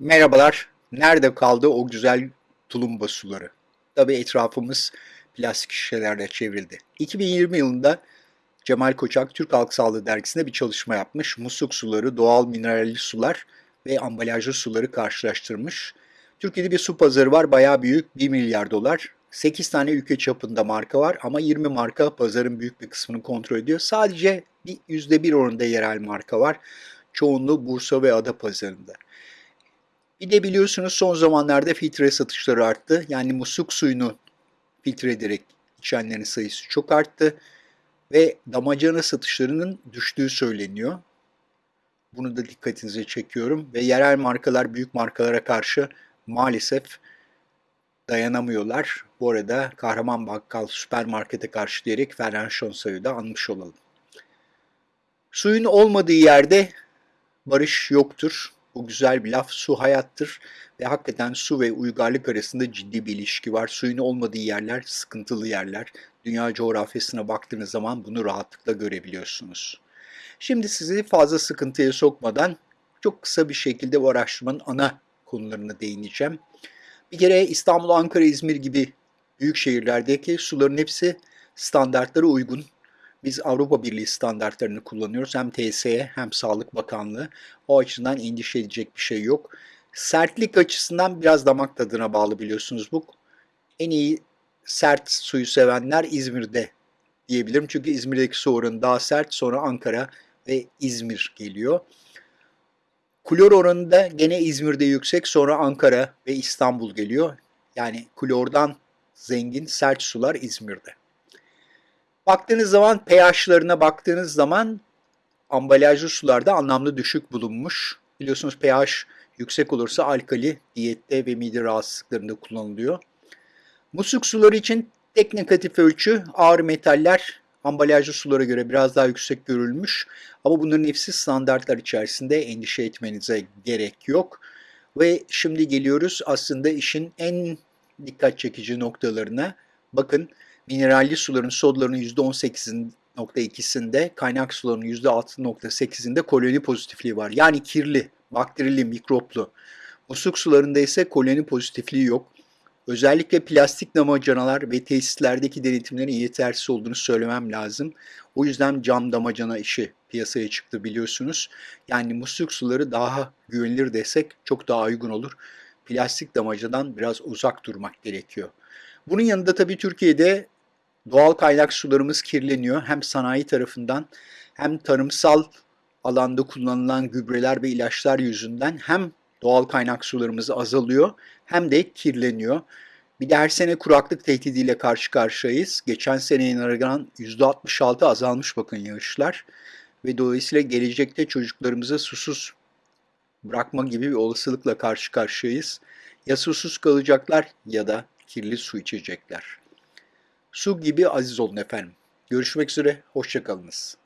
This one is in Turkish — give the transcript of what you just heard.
Merhabalar. Nerede kaldı o güzel tulumba suları? Tabii etrafımız plastik şişelerle çevrildi. 2020 yılında Cemal Koçak Türk Halk Sağlığı Dergisi'nde bir çalışma yapmış. Musluk suları, doğal mineralli sular ve ambalajlı suları karşılaştırmış. Türkiye'de bir su pazarı var, bayağı büyük, 1 milyar dolar. 8 tane ülke çapında marka var ama 20 marka pazarın büyük bir kısmını kontrol ediyor. Sadece bir %1 oranında yerel marka var. Çoğunluğu Bursa ve Ada pazarında. Bir de biliyorsunuz son zamanlarda filtre satışları arttı. Yani musluk suyunu filtre ederek içenlerin sayısı çok arttı. Ve damacana satışlarının düştüğü söyleniyor. Bunu da dikkatinize çekiyorum. Ve yerel markalar büyük markalara karşı maalesef dayanamıyorlar. Bu arada Kahraman Bakkal süpermarkete karşı diyerek Ferhan Şonsay'ı da anmış olalım. Suyun olmadığı yerde barış yoktur. Bu güzel bir laf. Su hayattır ve hakikaten su ve uygarlık arasında ciddi bir ilişki var. Suyun olmadığı yerler sıkıntılı yerler. Dünya coğrafyasına baktığınız zaman bunu rahatlıkla görebiliyorsunuz. Şimdi sizi fazla sıkıntıya sokmadan çok kısa bir şekilde bu araştırmanın ana konularına değineceğim. Bir kere İstanbul, Ankara, İzmir gibi büyük şehirlerdeki suların hepsi standartlara uygun. Biz Avrupa Birliği standartlarını kullanıyoruz. Hem TSE hem Sağlık Bakanlığı. O açıdan endişe edecek bir şey yok. Sertlik açısından biraz damak tadına bağlı biliyorsunuz bu. En iyi sert suyu sevenler İzmir'de diyebilirim. Çünkü İzmir'deki su oranı daha sert. Sonra Ankara ve İzmir geliyor. Klor oranı da gene İzmir'de yüksek. Sonra Ankara ve İstanbul geliyor. Yani klordan zengin sert sular İzmir'de. Baktığınız zaman pH'larına baktığınız zaman ambalajlı sularda anlamlı düşük bulunmuş. Biliyorsunuz pH yüksek olursa alkali diyette ve mide rahatsızlıklarında kullanılıyor. Musluk suları için tek negatif ölçü ağır metaller ambalajlı sulara göre biraz daha yüksek görülmüş. Ama bunların hepsi standartlar içerisinde endişe etmenize gerek yok. Ve şimdi geliyoruz aslında işin en dikkat çekici noktalarına. Bakın mineralli suların sodlarının %18.2'sinde, kaynak suların %6.8'inde koloni pozitifliği var. Yani kirli, bakterili, mikroplu. Musluk sularında ise koloni pozitifliği yok. Özellikle plastik damacanalar ve tesislerdeki denetimlerin yetersiz olduğunu söylemem lazım. O yüzden cam damacana işi piyasaya çıktı biliyorsunuz. Yani musluk suları daha güvenilir desek çok daha uygun olur. Plastik damacadan biraz uzak durmak gerekiyor. Bunun yanında tabii Türkiye'de doğal kaynak sularımız kirleniyor. Hem sanayi tarafından hem tarımsal alanda kullanılan gübreler ve ilaçlar yüzünden hem doğal kaynak sularımız azalıyor hem de kirleniyor. Bir de her sene kuraklık tehdidiyle karşı karşıyayız. Geçen seneye nazaran %66 azalmış bakın yağışlar. Ve dolayısıyla gelecekte çocuklarımızı susuz bırakma gibi bir olasılıkla karşı karşıyayız. Ya susuz kalacaklar ya da kirli su içecekler. Su gibi aziz olun efendim. Görüşmek üzere, hoşçakalınız.